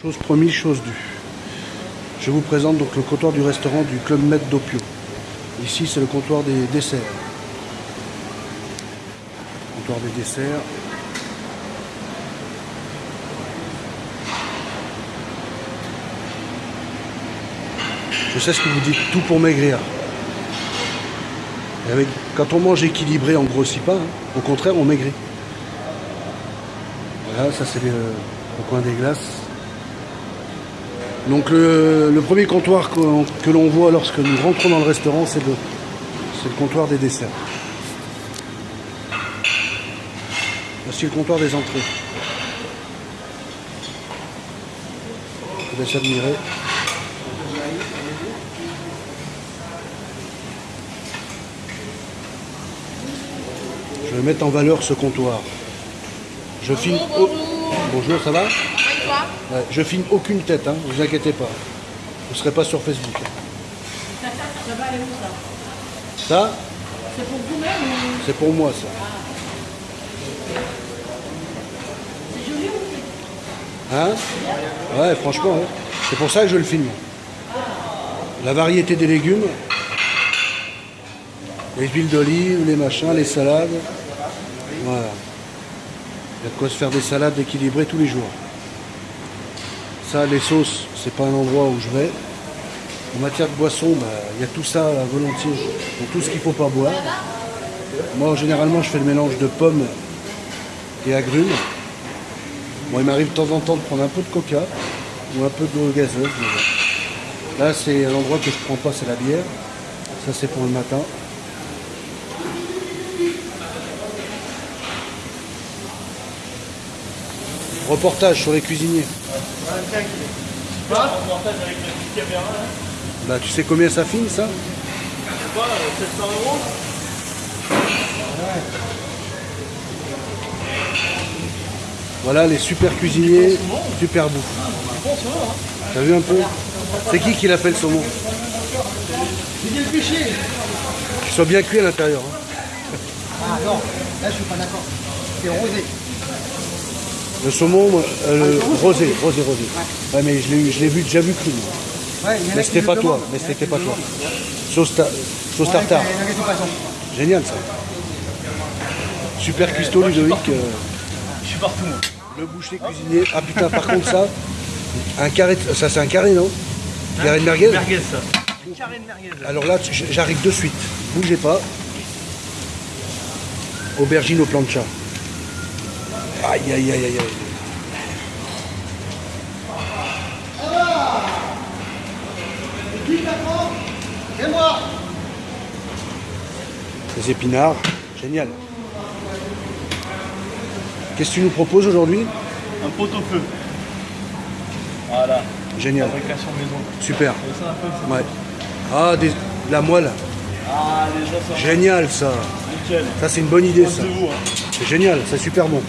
Chose promise, chose due. Je vous présente donc le comptoir du restaurant du Club Med d'Opio. Ici, c'est le comptoir des desserts. Comptoir des desserts. Je sais ce que vous dites, tout pour maigrir. Et avec, quand on mange équilibré, on ne grossit pas. hein. Au contraire, on maigrit. Voilà, ça c'est le coin des glaces. Donc le, premier comptoir que l'on voit lorsque nous rentrons dans le restaurant, c'est le, le comptoir des desserts. Voici le comptoir des entrées. Vous laisse admirer. Je vais mettre en valeur ce comptoir. Je. Bonjour, bonjour. Bonjour, ça va? Toi Ouais, je filme aucune tête, hein, vous inquiétez pas. Vous ne serez pas sur Facebook. Ça va aller où ça Ça, C'est pour vous-même ou c'est pour moi, ça. c'est joli ou Hein Ouais, franchement, ouais. c'est pour ça que je le filme. La variété des légumes, les huiles d'olive, les machins, les salades. Voilà. Il y a de quoi se faire des salades équilibrées tous les jours. Ça, les sauces, c'est pas un endroit où je vais. En matière de boisson, bah, il y a tout ça volontiers. Donc tout ce qu'il faut pas boire. Moi, généralement, je fais le mélange de pommes et agrumes. Bon, il m'arrive de temps en temps de prendre un peu de coca ou un peu d'eau gazeuse. Là, c'est un endroit que je prends pas, c'est la bière. Ça, c'est pour le matin. Reportage sur les cuisiniers. Bah, tu sais combien ça filme, ça Voilà les super cuisiniers, super bouffe. T'as vu un peu C'est qui qui l'a fait le saumon Qu'il soit bien cuit à l'intérieur. hein. Ah non, là je suis pas d'accord. C'est rosé. Le saumon, euh, rosé, rosé, rosé. Ouais, mais je l'ai eu- je l'ai vu, déjà vu cru. moi. Ouais, Mais c'était pas toi, mais c'était pas toi. Sauce, ta- sauce Ouais, tartare. Génial ça. Super cuistot Ludovic. euh, Je suis partout. moi. le boucher cuisinier. Ah putain, par contre ça, un carré, de- ça c'est un carré non? Carré de merguez? Merguez, ça. Carré de merguez. Alors là, j'arrive de suite. Bougez pas. Aubergine au plancha. Aïe, aïe, aïe, aïe, aïe. Les épinards. Génial. Qu'est-ce que tu nous proposes aujourd'hui? Un pot-au-feu. Voilà. Génial. Fabrication maison. Super. Ça un peu Ouais. Ah, des- de la moelle. Ah, les gens sont Génial ça. nickel. Ça c'est une bonne idée ça. Hein. C'est génial, c'est super bon.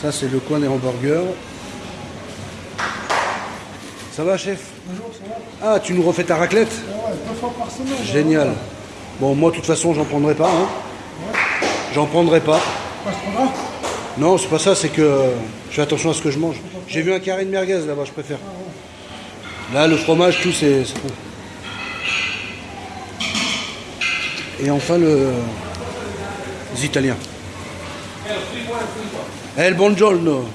Ça c'est le coin des hamburgers. Ça va chef Bonjour, ça va Ah tu nous refais ta raclette Ouais, deux fois par semaine. Génial. Bon moi de toute façon j'en prendrai pas. Hein. J'en prendrai pas. Pas ce qu'on a Non c'est pas ça, c'est que je fais attention à ce que je mange. J'ai vu un carré de merguez là-bas, je préfère. Là le fromage, tout c'est c'est bon. Et enfin le les Italiens. Eh il buongiorno,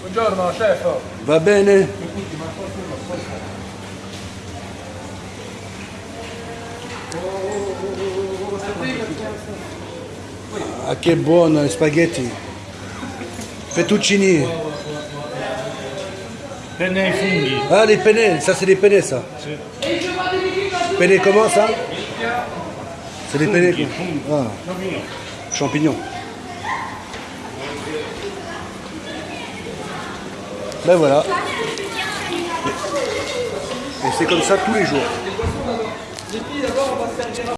Buongiorno, chef. va bene? Ah che buono, spaghetti. Fettuccini. Penne ai funghi. Ah les penne, ça c'est des penne ça. Penne comment ça C'est des penne. Ah. Champignons. Ben voilà. Et c'est comme ça tous les jours.